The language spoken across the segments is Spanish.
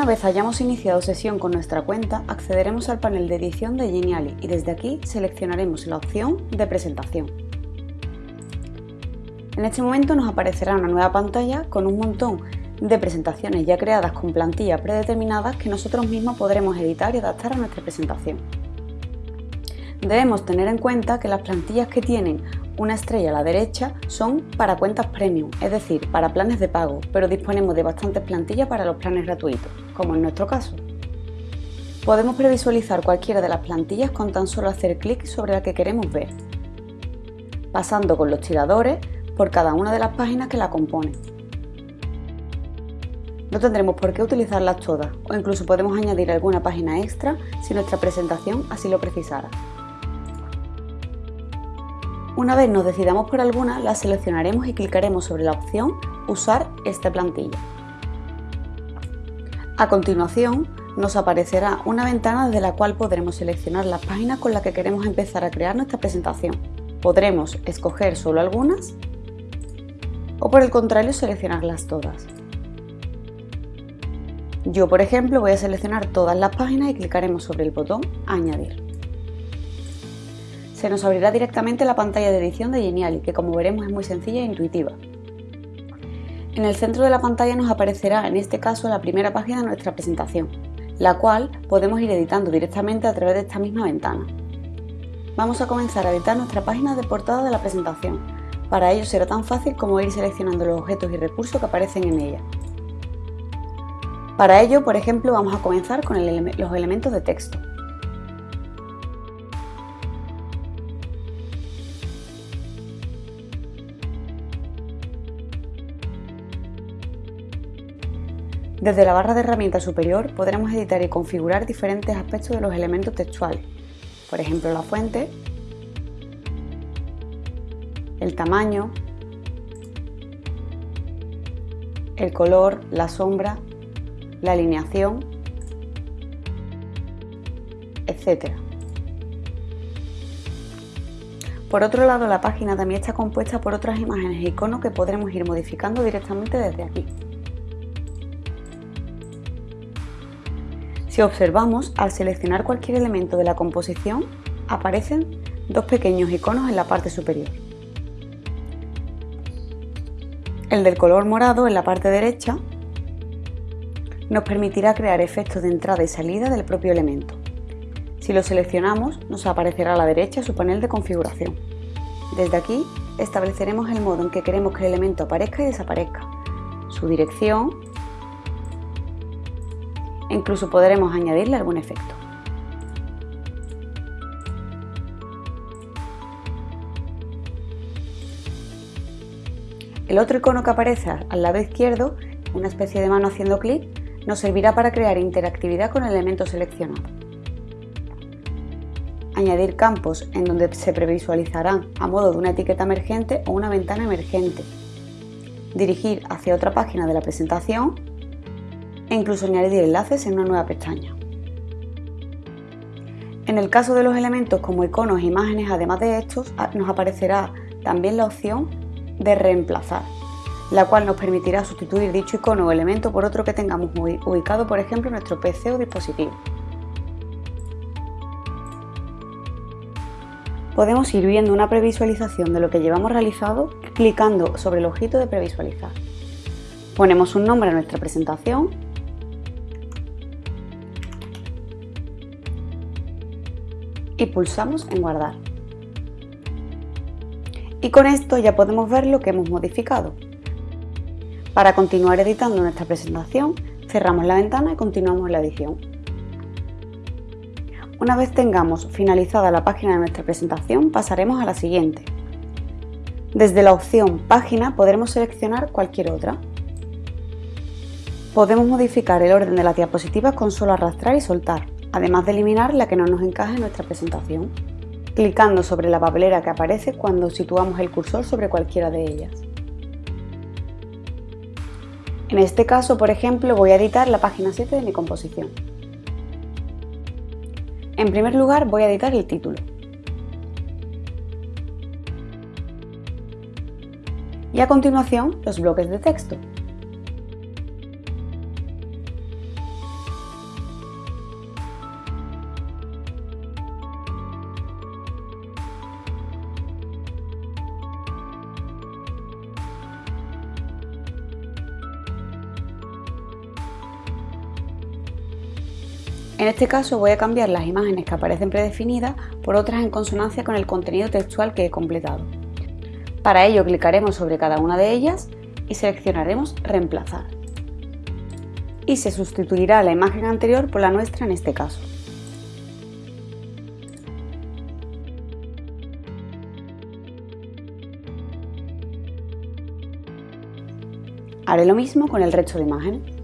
Una vez hayamos iniciado sesión con nuestra cuenta, accederemos al panel de edición de Geniali y desde aquí seleccionaremos la opción de presentación. En este momento nos aparecerá una nueva pantalla con un montón de presentaciones ya creadas con plantillas predeterminadas que nosotros mismos podremos editar y adaptar a nuestra presentación. Debemos tener en cuenta que las plantillas que tienen una estrella a la derecha son para cuentas premium, es decir, para planes de pago, pero disponemos de bastantes plantillas para los planes gratuitos, como en nuestro caso. Podemos previsualizar cualquiera de las plantillas con tan solo hacer clic sobre la que queremos ver, pasando con los tiradores por cada una de las páginas que la componen. No tendremos por qué utilizarlas todas o incluso podemos añadir alguna página extra si nuestra presentación así lo precisara. Una vez nos decidamos por alguna, la seleccionaremos y clicaremos sobre la opción Usar esta plantilla. A continuación, nos aparecerá una ventana desde la cual podremos seleccionar las páginas con las que queremos empezar a crear nuestra presentación. Podremos escoger solo algunas o por el contrario seleccionarlas todas. Yo, por ejemplo, voy a seleccionar todas las páginas y clicaremos sobre el botón Añadir se nos abrirá directamente la pantalla de edición de Geniali, que como veremos es muy sencilla e intuitiva. En el centro de la pantalla nos aparecerá en este caso la primera página de nuestra presentación, la cual podemos ir editando directamente a través de esta misma ventana. Vamos a comenzar a editar nuestra página de portada de la presentación. Para ello será tan fácil como ir seleccionando los objetos y recursos que aparecen en ella. Para ello, por ejemplo, vamos a comenzar con los elementos de texto. Desde la barra de herramientas superior podremos editar y configurar diferentes aspectos de los elementos textuales, por ejemplo la fuente, el tamaño, el color, la sombra, la alineación, etc. Por otro lado, la página también está compuesta por otras imágenes e iconos que podremos ir modificando directamente desde aquí. Si observamos, al seleccionar cualquier elemento de la composición, aparecen dos pequeños iconos en la parte superior. El del color morado en la parte derecha nos permitirá crear efectos de entrada y salida del propio elemento. Si lo seleccionamos, nos aparecerá a la derecha su panel de configuración. Desde aquí estableceremos el modo en que queremos que el elemento aparezca y desaparezca, su dirección, incluso podremos añadirle algún efecto. El otro icono que aparece al lado izquierdo, una especie de mano haciendo clic, nos servirá para crear interactividad con el elemento seleccionado. Añadir campos en donde se previsualizarán a modo de una etiqueta emergente o una ventana emergente. Dirigir hacia otra página de la presentación e incluso añadir enlaces en una nueva pestaña. En el caso de los elementos como iconos e imágenes, además de estos, nos aparecerá también la opción de reemplazar, la cual nos permitirá sustituir dicho icono o elemento por otro que tengamos ubicado, por ejemplo, en nuestro PC o dispositivo. Podemos ir viendo una previsualización de lo que llevamos realizado clicando sobre el ojito de previsualizar. Ponemos un nombre a nuestra presentación y pulsamos en guardar. Y con esto ya podemos ver lo que hemos modificado. Para continuar editando nuestra presentación, cerramos la ventana y continuamos la edición. Una vez tengamos finalizada la página de nuestra presentación, pasaremos a la siguiente. Desde la opción Página podremos seleccionar cualquier otra. Podemos modificar el orden de las diapositivas con solo arrastrar y soltar además de eliminar la que no nos encaje en nuestra presentación, clicando sobre la papelera que aparece cuando situamos el cursor sobre cualquiera de ellas. En este caso, por ejemplo, voy a editar la página 7 de mi composición. En primer lugar, voy a editar el título. Y a continuación, los bloques de texto. En este caso voy a cambiar las imágenes que aparecen predefinidas por otras en consonancia con el contenido textual que he completado. Para ello clicaremos sobre cada una de ellas y seleccionaremos Reemplazar. Y se sustituirá la imagen anterior por la nuestra en este caso. Haré lo mismo con el resto de imágenes.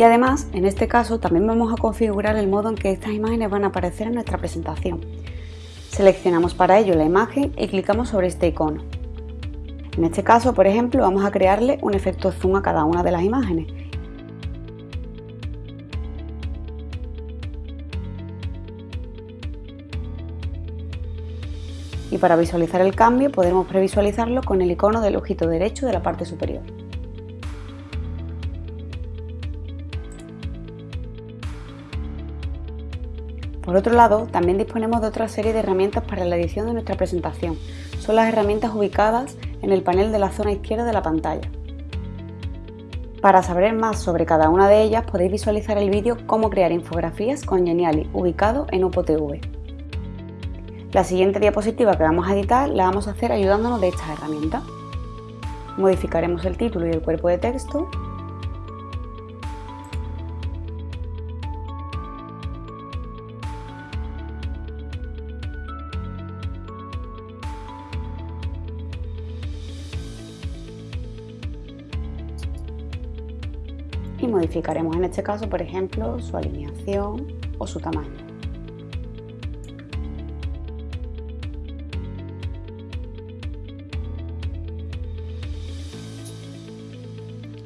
Y además, en este caso, también vamos a configurar el modo en que estas imágenes van a aparecer en nuestra presentación. Seleccionamos para ello la imagen y clicamos sobre este icono. En este caso, por ejemplo, vamos a crearle un efecto zoom a cada una de las imágenes. Y para visualizar el cambio podemos previsualizarlo con el icono del ojito derecho de la parte superior. Por otro lado, también disponemos de otra serie de herramientas para la edición de nuestra presentación. Son las herramientas ubicadas en el panel de la zona izquierda de la pantalla. Para saber más sobre cada una de ellas podéis visualizar el vídeo Cómo crear infografías con Geniali, ubicado en UPOTV. La siguiente diapositiva que vamos a editar la vamos a hacer ayudándonos de estas herramientas. Modificaremos el título y el cuerpo de texto modificaremos en este caso, por ejemplo, su alineación o su tamaño.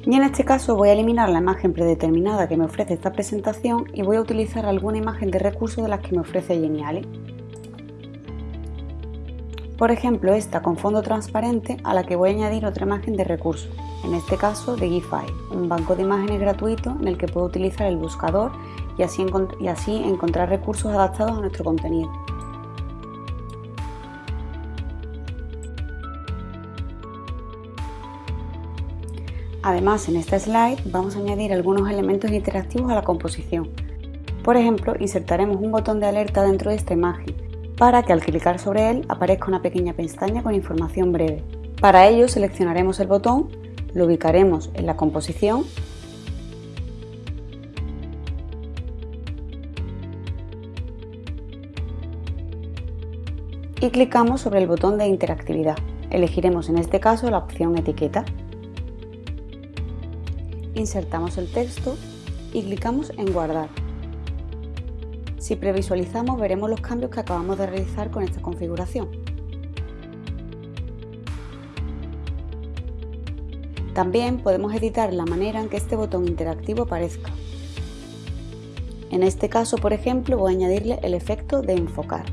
Y en este caso voy a eliminar la imagen predeterminada que me ofrece esta presentación y voy a utilizar alguna imagen de recurso de las que me ofrece Geniali. Por ejemplo, esta con fondo transparente a la que voy a añadir otra imagen de recurso en este caso de Gify, un banco de imágenes gratuito en el que puedo utilizar el buscador y así, encontrar recursos adaptados a nuestro contenido. Además, en esta slide vamos a añadir algunos elementos interactivos a la composición. Por ejemplo, insertaremos un botón de alerta dentro de esta imagen, para que al clicar sobre él aparezca una pequeña pestaña con información breve. Para ello seleccionaremos el botón lo ubicaremos en la composición y clicamos sobre el botón de interactividad. Elegiremos en este caso la opción etiqueta. Insertamos el texto y clicamos en guardar. Si previsualizamos veremos los cambios que acabamos de realizar con esta configuración. También podemos editar la manera en que este botón interactivo aparezca. En este caso, por ejemplo, voy a añadirle el efecto de enfocar.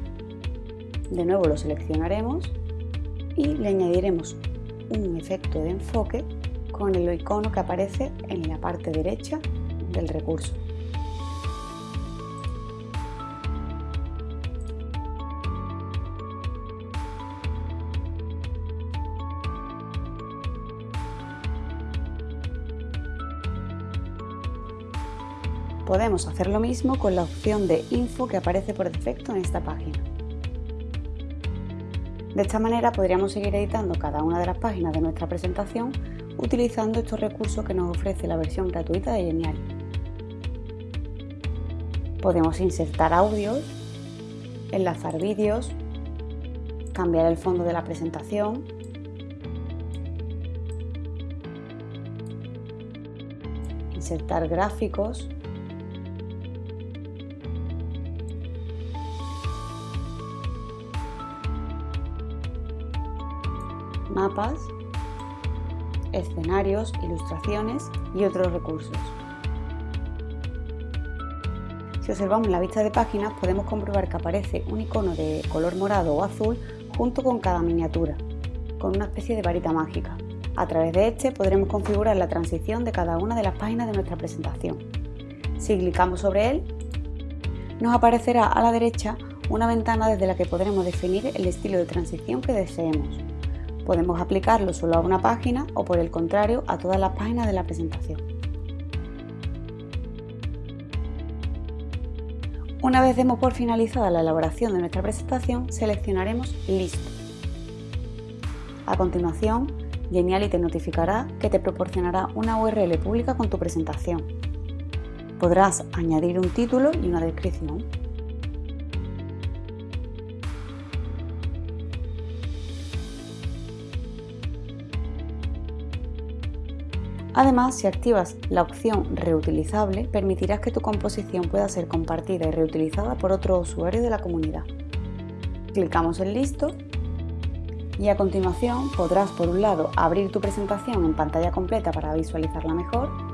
De nuevo lo seleccionaremos y le añadiremos un efecto de enfoque con el icono que aparece en la parte derecha del recurso. Podemos hacer lo mismo con la opción de Info que aparece por defecto en esta página. De esta manera podríamos seguir editando cada una de las páginas de nuestra presentación utilizando estos recursos que nos ofrece la versión gratuita de Genial. Podemos insertar audios, enlazar vídeos, cambiar el fondo de la presentación, insertar gráficos, mapas, escenarios, ilustraciones y otros recursos. Si observamos la vista de páginas podemos comprobar que aparece un icono de color morado o azul junto con cada miniatura, con una especie de varita mágica. A través de este podremos configurar la transición de cada una de las páginas de nuestra presentación. Si clicamos sobre él, nos aparecerá a la derecha una ventana desde la que podremos definir el estilo de transición que deseemos. Podemos aplicarlo solo a una página o por el contrario a todas las páginas de la presentación. Una vez demos por finalizada la elaboración de nuestra presentación, seleccionaremos Listo. A continuación, Geniali te notificará que te proporcionará una URL pública con tu presentación. Podrás añadir un título y una descripción. Además, si activas la opción Reutilizable, permitirás que tu composición pueda ser compartida y reutilizada por otros usuarios de la comunidad. Clicamos en Listo y a continuación podrás por un lado abrir tu presentación en pantalla completa para visualizarla mejor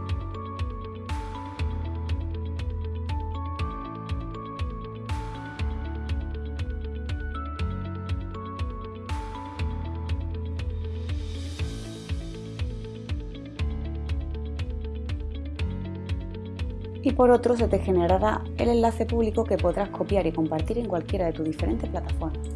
y por otro se te generará el enlace público que podrás copiar y compartir en cualquiera de tus diferentes plataformas.